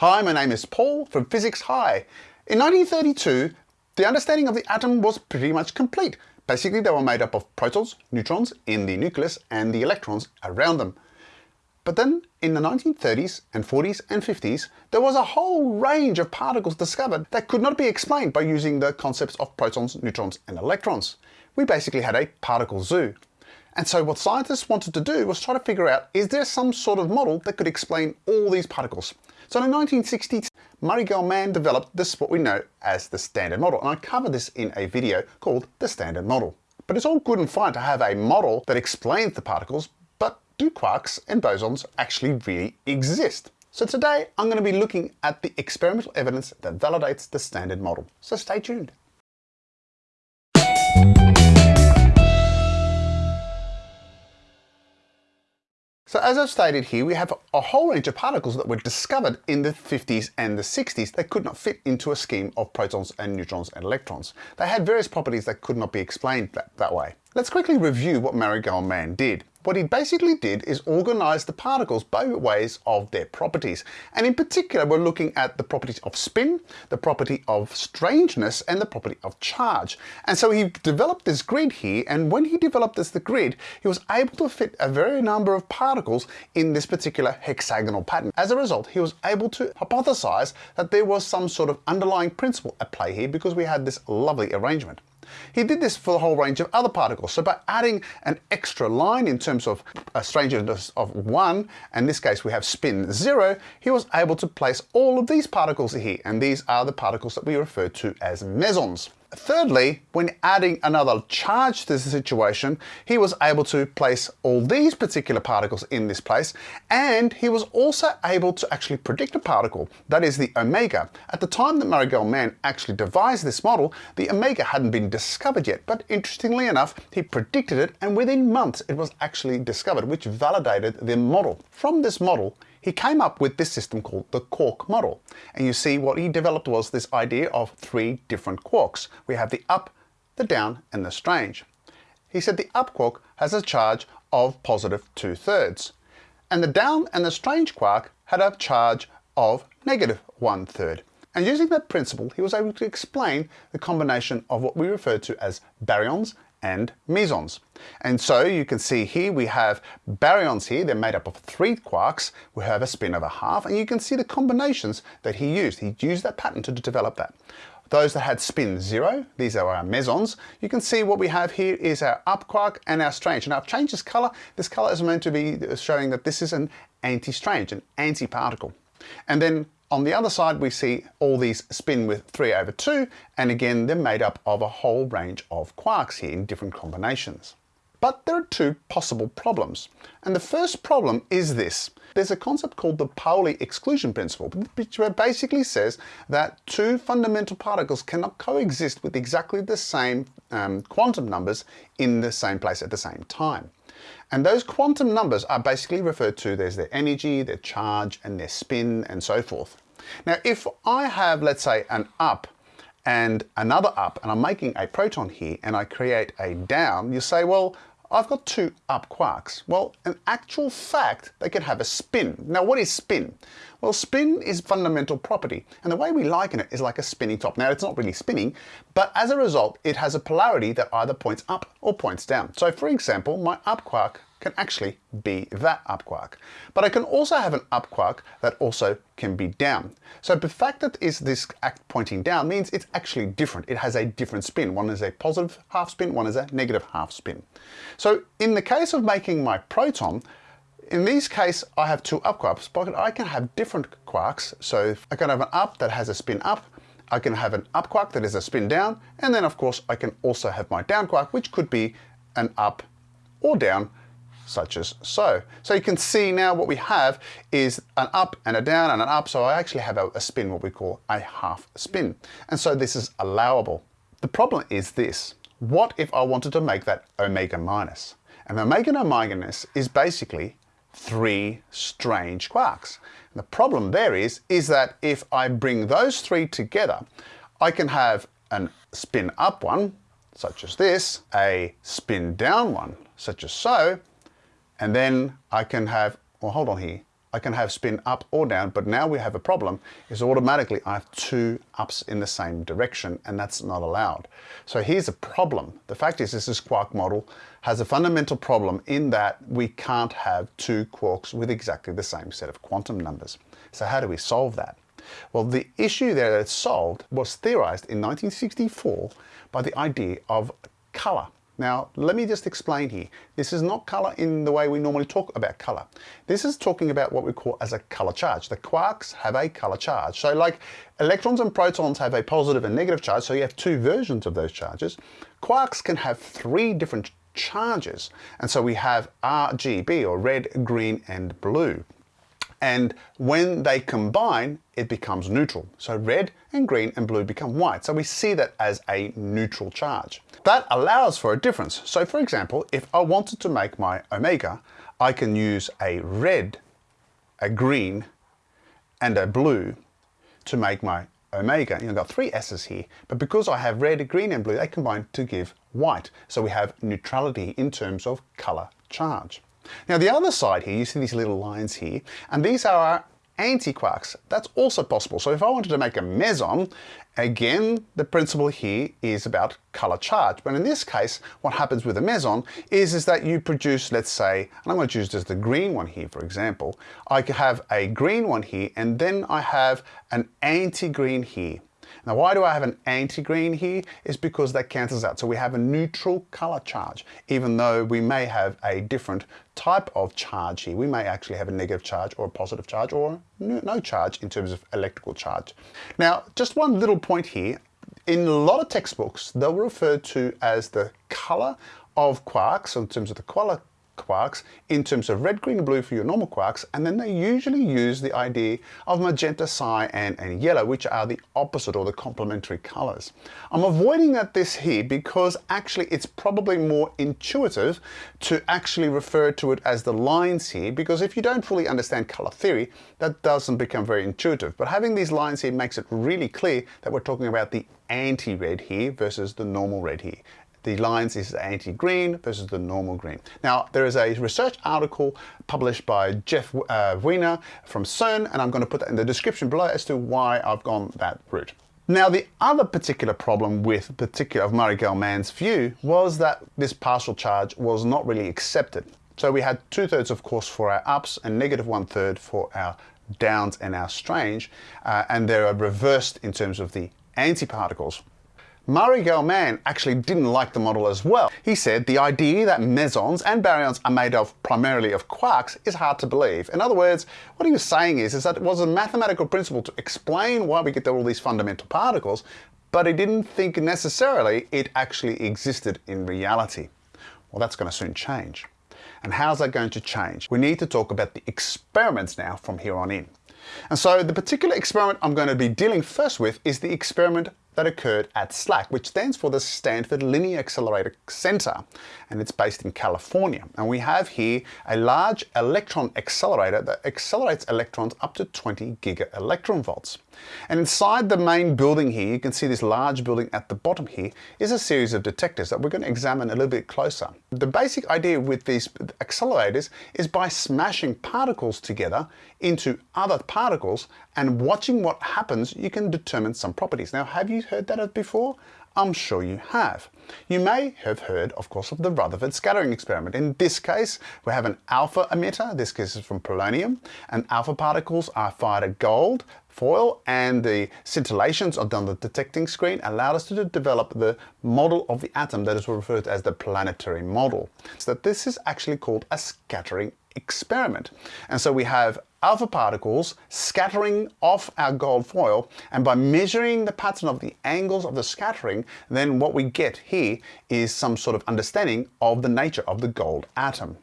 Hi, my name is Paul from Physics High. In 1932, the understanding of the atom was pretty much complete. Basically, they were made up of protons, neutrons in the nucleus, and the electrons around them. But then, in the 1930s and 40s and 50s, there was a whole range of particles discovered that could not be explained by using the concepts of protons, neutrons, and electrons. We basically had a particle zoo. And so what scientists wanted to do was try to figure out, is there some sort of model that could explain all these particles? So in the 1960s, Murray Gell-Mann developed this, what we know as the Standard Model. And I cover this in a video called the Standard Model. But it's all good and fine to have a model that explains the particles, but do quarks and bosons actually really exist? So today I'm going to be looking at the experimental evidence that validates the Standard Model. So stay tuned. So as I've stated here, we have a whole range of particles that were discovered in the 50s and the 60s that could not fit into a scheme of protons and neutrons and electrons. They had various properties that could not be explained that, that way. Let's quickly review what Marigold Gell-Mann did. What he basically did is organize the particles by ways of their properties. And in particular, we're looking at the properties of spin, the property of strangeness, and the property of charge. And so he developed this grid here, and when he developed this the grid, he was able to fit a very number of particles in this particular hexagonal pattern. As a result, he was able to hypothesize that there was some sort of underlying principle at play here because we had this lovely arrangement. He did this for the whole range of other particles. So by adding an extra line in terms of a strangeness of 1, in this case we have spin 0, he was able to place all of these particles here. And these are the particles that we refer to as mesons. Thirdly, when adding another charge to the situation, he was able to place all these particular particles in this place, and he was also able to actually predict a particle, that is the omega. At the time that Murray Gell-Mann actually devised this model, the omega hadn't been discovered yet, but interestingly enough, he predicted it, and within months it was actually discovered, which validated the model. From this model, he came up with this system called the quark model. And you see what he developed was this idea of three different quarks. We have the up, the down, and the strange. He said the up quark has a charge of positive two thirds. And the down and the strange quark had a charge of negative one third. And using that principle, he was able to explain the combination of what we refer to as baryons and mesons. And so you can see here we have baryons here, they're made up of three quarks, we have a spin of a half, and you can see the combinations that he used. He used that pattern to develop that. Those that had spin zero, these are our mesons. You can see what we have here is our up quark and our strange. And I've changed this color. This color is meant to be showing that this is an anti-strange, an anti-particle. And then on the other side, we see all these spin with 3 over 2, and again, they're made up of a whole range of quarks here in different combinations. But there are two possible problems. And the first problem is this. There's a concept called the Pauli exclusion principle, which basically says that two fundamental particles cannot coexist with exactly the same um, quantum numbers in the same place at the same time. And those quantum numbers are basically referred to, there's their energy, their charge, and their spin, and so forth. Now, if I have, let's say, an up and another up, and I'm making a proton here, and I create a down, you say, well, I've got two up quarks. Well, in actual fact, they can have a spin. Now, what is spin? Well, spin is fundamental property, and the way we liken it is like a spinning top. Now, it's not really spinning, but as a result, it has a polarity that either points up or points down. So, for example, my up quark can actually be that up quark. But I can also have an up quark that also can be down. So the fact that is this act pointing down means it's actually different. It has a different spin. One is a positive half spin, one is a negative half spin. So in the case of making my proton, in this case, I have two up quarks, but I can have different quarks. So I can have an up that has a spin up, I can have an up quark that is a spin down, and then of course I can also have my down quark, which could be an up or down such as so. So you can see now what we have is an up and a down and an up. So I actually have a, a spin, what we call a half spin. And so this is allowable. The problem is this. What if I wanted to make that omega minus? And omega minus is basically three strange quarks. And the problem there is, is that if I bring those three together, I can have a spin up one, such as this, a spin down one, such as so, and then I can have, well, hold on here. I can have spin up or down, but now we have a problem is automatically I have two ups in the same direction and that's not allowed. So here's a problem. The fact is this is quark model has a fundamental problem in that we can't have two quarks with exactly the same set of quantum numbers. So how do we solve that? Well, the issue there that's solved was theorized in 1964 by the idea of color. Now, let me just explain here. This is not color in the way we normally talk about color. This is talking about what we call as a color charge. The quarks have a color charge. So like electrons and protons have a positive and negative charge, so you have two versions of those charges. Quarks can have three different charges. And so we have RGB or red, green, and blue. And when they combine, it becomes neutral. So red and green and blue become white. So we see that as a neutral charge. That allows for a difference. So for example, if I wanted to make my omega, I can use a red, a green, and a blue to make my omega. You know, I've got three S's here, but because I have red, green, and blue, they combine to give white. So we have neutrality in terms of color charge. Now the other side here, you see these little lines here, and these are our antiquarks. That's also possible. So if I wanted to make a meson, again, the principle here is about color charge. But in this case, what happens with a meson is, is that you produce, let's say, and I'm going to choose just the green one here, for example. I could have a green one here, and then I have an anti-green here. Now why do I have an anti-green here? Is because that cancels out. So we have a neutral color charge, even though we may have a different type of charge here. We may actually have a negative charge or a positive charge or no charge in terms of electrical charge. Now, just one little point here. In a lot of textbooks, they'll refer to as the color of quarks, in terms of the color quarks in terms of red, green, and blue for your normal quarks, and then they usually use the idea of magenta, cyan, and yellow, which are the opposite or the complementary colors. I'm avoiding that this here because actually it's probably more intuitive to actually refer to it as the lines here, because if you don't fully understand color theory, that doesn't become very intuitive. But having these lines here makes it really clear that we're talking about the anti-red here versus the normal red here the lines is anti-green versus the normal green. Now, there is a research article published by Jeff uh, Wiener from CERN, and I'm going to put that in the description below as to why I've gone that route. Now, the other particular problem with particular of Murray Gell-Mann's view was that this partial charge was not really accepted. So we had two thirds, of course, for our ups and negative one third for our downs and our strange, uh, and they're reversed in terms of the antiparticles. Murray Gell-Mann actually didn't like the model as well. He said the idea that mesons and baryons are made of primarily of quarks is hard to believe. In other words, what he was saying is, is that it was a mathematical principle to explain why we get all these fundamental particles, but he didn't think necessarily it actually existed in reality. Well, that's going to soon change. And how's that going to change? We need to talk about the experiments now from here on in. And so the particular experiment I'm going to be dealing first with is the experiment that occurred at SLAC, which stands for the Stanford Linear Accelerator Center, and it's based in California. And we have here a large electron accelerator that accelerates electrons up to 20 giga electron volts. And inside the main building here, you can see this large building at the bottom here, is a series of detectors that we're going to examine a little bit closer. The basic idea with these accelerators is by smashing particles together into other particles and watching what happens, you can determine some properties. Now, have you heard that before? I'm sure you have. You may have heard, of course, of the Rutherford scattering experiment. In this case, we have an alpha emitter, this case is from polonium, and alpha particles are fired at gold, foil, and the scintillations on the detecting screen allowed us to develop the model of the atom that is referred to as the planetary model. So this is actually called a scattering experiment. And so we have alpha particles scattering off our gold foil and by measuring the pattern of the angles of the scattering then what we get here is some sort of understanding of the nature of the gold atom.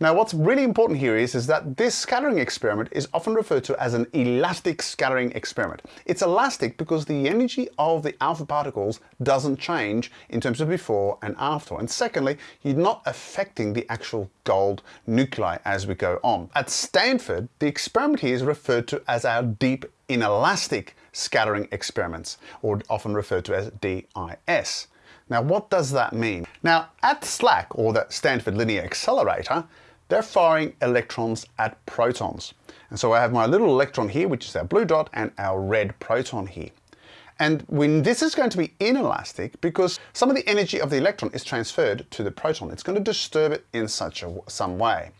Now what's really important here is, is that this scattering experiment is often referred to as an elastic scattering experiment. It's elastic because the energy of the alpha particles doesn't change in terms of before and after. And secondly, you're not affecting the actual gold nuclei as we go on. At Stanford, the experiment here is referred to as our deep inelastic scattering experiments, or often referred to as DIS. Now, what does that mean? Now, at SLAC, or the Stanford Linear Accelerator, they're firing electrons at protons. And so I have my little electron here, which is our blue dot, and our red proton here. And when this is going to be inelastic because some of the energy of the electron is transferred to the proton. It's going to disturb it in such a, some way.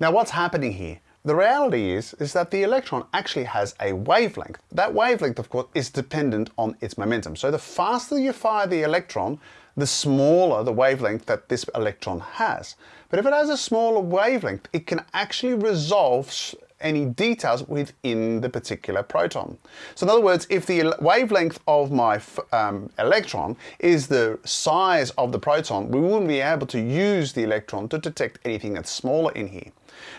Now what's happening here? The reality is, is that the electron actually has a wavelength. That wavelength, of course, is dependent on its momentum. So the faster you fire the electron, the smaller the wavelength that this electron has. But if it has a smaller wavelength, it can actually resolve any details within the particular proton. So in other words, if the wavelength of my um, electron is the size of the proton, we wouldn't be able to use the electron to detect anything that's smaller in here.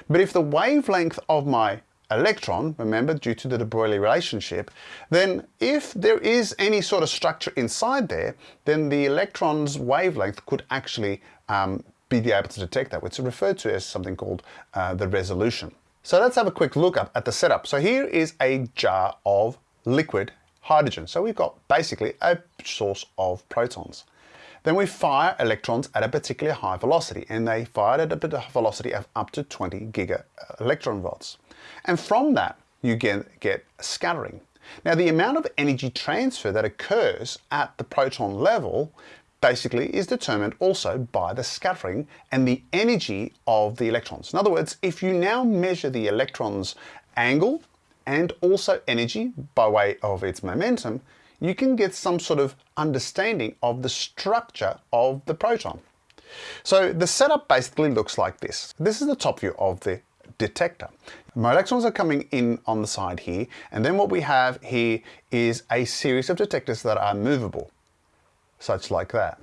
But if the wavelength of my electron, remember, due to the de Broglie relationship, then if there is any sort of structure inside there, then the electron's wavelength could actually um, be able to detect that, which is referred to as something called uh, the resolution. So let's have a quick look up at the setup. So here is a jar of liquid hydrogen. So we've got basically a source of protons. Then we fire electrons at a particularly high velocity and they fired at a velocity of up to 20 giga uh, electron volts. And from that, you get, get scattering. Now the amount of energy transfer that occurs at the proton level basically is determined also by the scattering and the energy of the electrons. In other words, if you now measure the electron's angle and also energy by way of its momentum, you can get some sort of understanding of the structure of the proton. So the setup basically looks like this. This is the top view of the detector. My electrons are coming in on the side here, and then what we have here is a series of detectors that are movable such like that.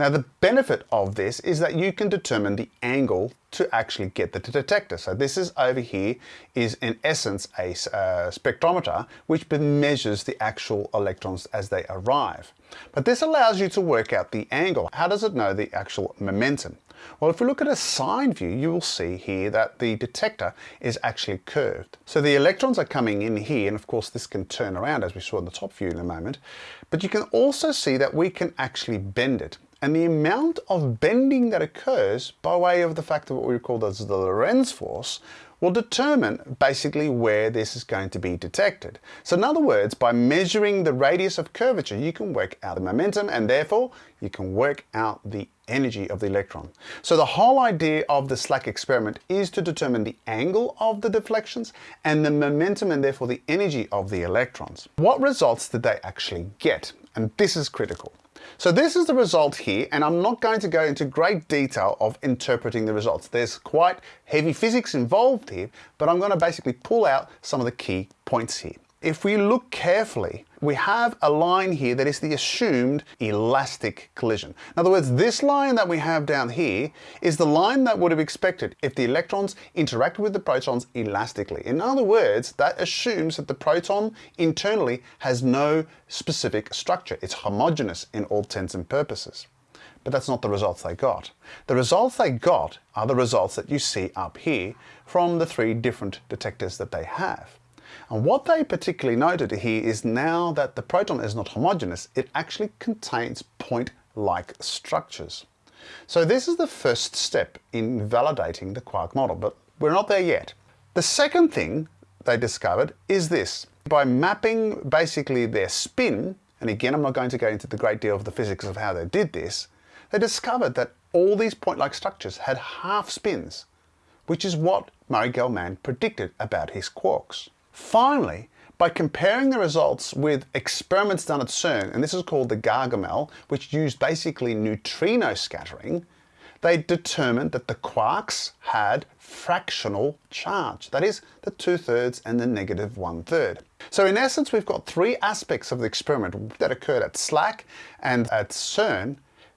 Now the benefit of this is that you can determine the angle to actually get the detector. So this is over here is in essence a uh, spectrometer which measures the actual electrons as they arrive. But this allows you to work out the angle. How does it know the actual momentum? Well, if we look at a side view, you will see here that the detector is actually curved. So the electrons are coming in here, and of course this can turn around as we saw in the top view in a moment, but you can also see that we can actually bend it. And the amount of bending that occurs by way of the fact of what we call the Lorentz force will determine basically where this is going to be detected. So in other words, by measuring the radius of curvature, you can work out the momentum and therefore you can work out the energy of the electron. So the whole idea of the SLAC experiment is to determine the angle of the deflections and the momentum and therefore the energy of the electrons. What results did they actually get? And this is critical. So this is the result here, and I'm not going to go into great detail of interpreting the results. There's quite heavy physics involved here, but I'm going to basically pull out some of the key points here. If we look carefully, we have a line here that is the assumed elastic collision. In other words, this line that we have down here is the line that would have expected if the electrons interact with the protons elastically. In other words, that assumes that the proton internally has no specific structure. It's homogeneous in all intents and purposes. But that's not the results they got. The results they got are the results that you see up here from the three different detectors that they have. And what they particularly noted here is now that the proton is not homogeneous, it actually contains point-like structures. So this is the first step in validating the quark model, but we're not there yet. The second thing they discovered is this. By mapping basically their spin, and again I'm not going to go into the great deal of the physics of how they did this, they discovered that all these point-like structures had half spins, which is what Murray Gell-Mann predicted about his quarks. Finally, by comparing the results with experiments done at CERN, and this is called the Gargamelle, which used basically neutrino scattering, they determined that the quarks had fractional charge. That is, the two-thirds and the negative one-third. So in essence, we've got three aspects of the experiment that occurred at SLAC and at CERN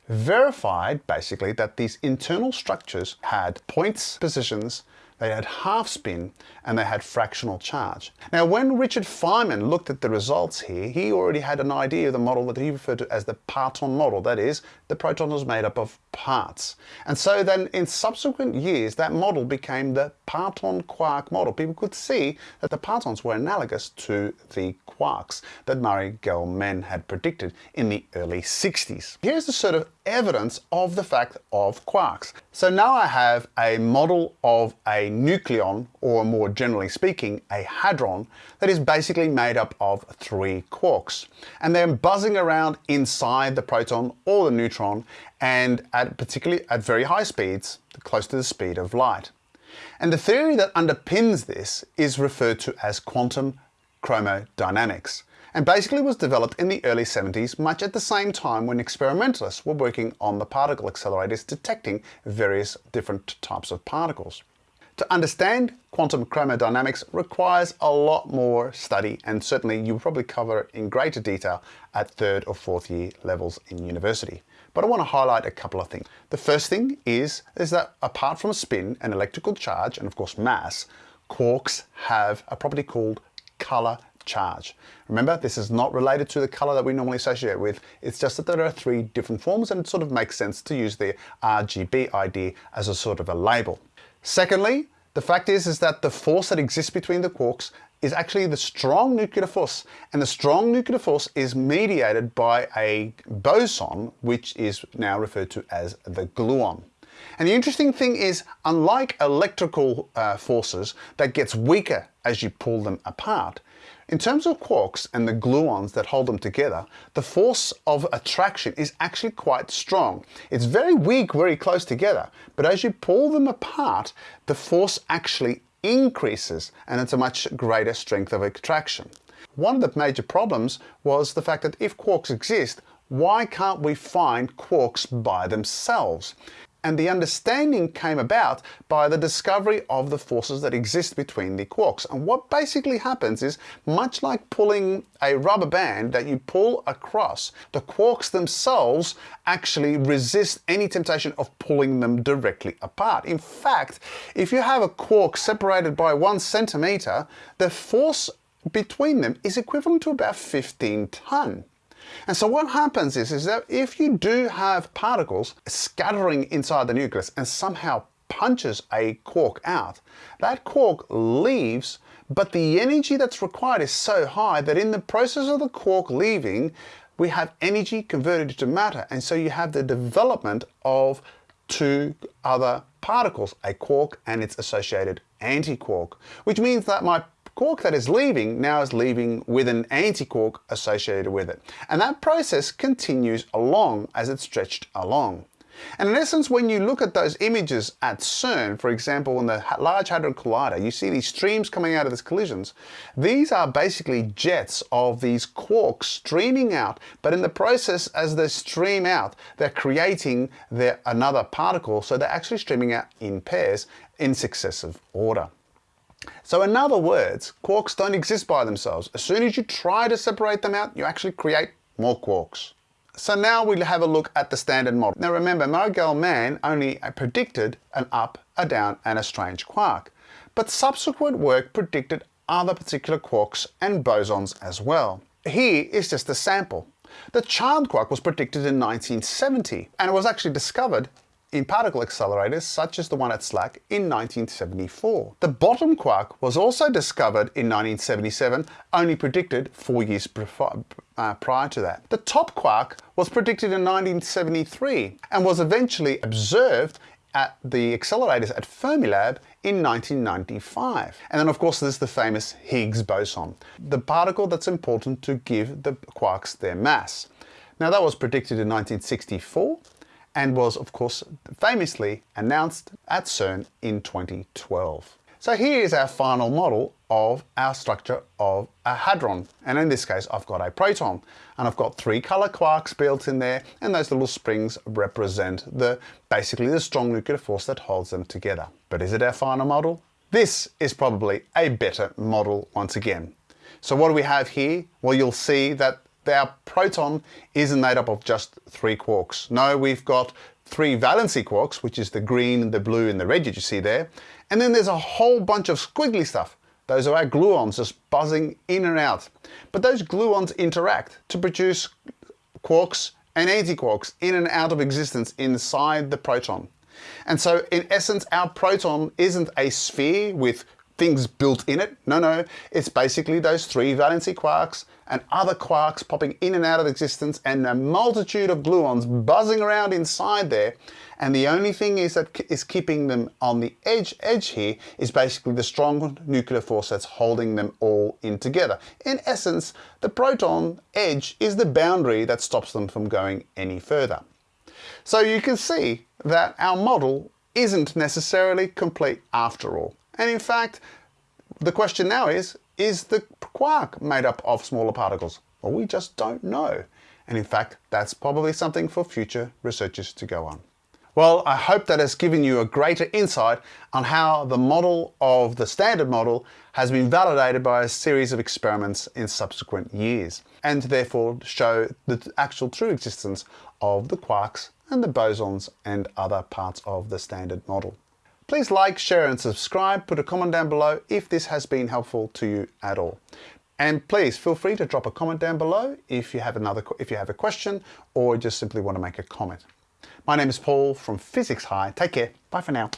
verified basically that these internal structures had points, positions, they had half spin and they had fractional charge. Now when Richard Feynman looked at the results here, he already had an idea of the model that he referred to as the parton model. That is, the proton was made up of parts. And so then in subsequent years, that model became the parton quark model. People could see that the partons were analogous to the quarks that Murray Gell-Mann had predicted in the early 60s. Here's the sort of evidence of the fact of quarks. So now I have a model of a nucleon, or more generally speaking, a hadron, that is basically made up of three quarks. And they're buzzing around inside the proton or the neutron, and at particularly at very high speeds, close to the speed of light. And the theory that underpins this is referred to as quantum chromodynamics and basically was developed in the early 70s much at the same time when experimentalists were working on the particle accelerators detecting various different types of particles. To understand quantum chromodynamics requires a lot more study and certainly you'll probably cover it in greater detail at third or fourth year levels in university. But I want to highlight a couple of things. The first thing is, is that apart from spin and electrical charge and of course mass, quarks have a property called color charge. Remember, this is not related to the color that we normally associate with. It's just that there are three different forms and it sort of makes sense to use the RGB idea as a sort of a label. Secondly, the fact is, is that the force that exists between the quarks is actually the strong nuclear force. And the strong nuclear force is mediated by a boson, which is now referred to as the gluon. And the interesting thing is, unlike electrical uh, forces that gets weaker as you pull them apart, in terms of quarks and the gluons that hold them together, the force of attraction is actually quite strong. It's very weak very close together, but as you pull them apart, the force actually increases and it's a much greater strength of attraction. One of the major problems was the fact that if quarks exist, why can't we find quarks by themselves? And the understanding came about by the discovery of the forces that exist between the quarks. And what basically happens is, much like pulling a rubber band that you pull across, the quarks themselves actually resist any temptation of pulling them directly apart. In fact, if you have a quark separated by one centimeter, the force between them is equivalent to about 15 ton. And so what happens is, is that if you do have particles scattering inside the nucleus and somehow punches a quark out, that quark leaves, but the energy that's required is so high that in the process of the quark leaving, we have energy converted into matter. And so you have the development of two other particles, a quark and its associated antiquark, which means that my quark that is leaving now is leaving with an antiquark associated with it. And that process continues along as it's stretched along. And in essence, when you look at those images at CERN, for example, in the Large Hadron Collider, you see these streams coming out of these collisions. These are basically jets of these quarks streaming out, but in the process, as they stream out, they're creating their, another particle, so they're actually streaming out in pairs in successive order. So in other words, quarks don't exist by themselves. As soon as you try to separate them out, you actually create more quarks. So now we'll have a look at the standard model. Now remember, Murray Gell-Mann only predicted an up, a down, and a strange quark. But subsequent work predicted other particular quarks and bosons as well. Here is just a sample. The charm quark was predicted in 1970 and it was actually discovered in particle accelerators such as the one at SLAC in 1974. The bottom quark was also discovered in 1977, only predicted four years uh, prior to that. The top quark was predicted in 1973 and was eventually observed at the accelerators at Fermilab in 1995. And then of course there's the famous Higgs boson, the particle that's important to give the quarks their mass. Now that was predicted in 1964 and was of course famously announced at CERN in 2012. So here is our final model of our structure of a hadron. And in this case, I've got a proton and I've got three color quarks built in there. And those little springs represent the basically the strong nuclear force that holds them together. But is it our final model? This is probably a better model once again. So what do we have here? Well, you'll see that our proton isn't made up of just three quarks. No, we've got three valency quarks, which is the green, the blue, and the red that you see there. And then there's a whole bunch of squiggly stuff. Those are our gluons just buzzing in and out. But those gluons interact to produce quarks and antiquarks in and out of existence inside the proton. And so in essence, our proton isn't a sphere with things built in it. No, no, it's basically those three valency quarks and other quarks popping in and out of existence and a multitude of gluons buzzing around inside there. And the only thing is that is keeping them on the edge edge here is basically the strong nuclear force that's holding them all in together. In essence, the proton edge is the boundary that stops them from going any further. So you can see that our model isn't necessarily complete after all. And in fact, the question now is, is the quark made up of smaller particles? Well, we just don't know. And in fact, that's probably something for future researchers to go on. Well, I hope that has given you a greater insight on how the model of the standard model has been validated by a series of experiments in subsequent years, and therefore show the actual true existence of the quarks and the bosons and other parts of the standard model. Please like, share and subscribe. Put a comment down below if this has been helpful to you at all. And please feel free to drop a comment down below if you have another if you have a question or just simply want to make a comment. My name is Paul from Physics High. Take care. Bye for now.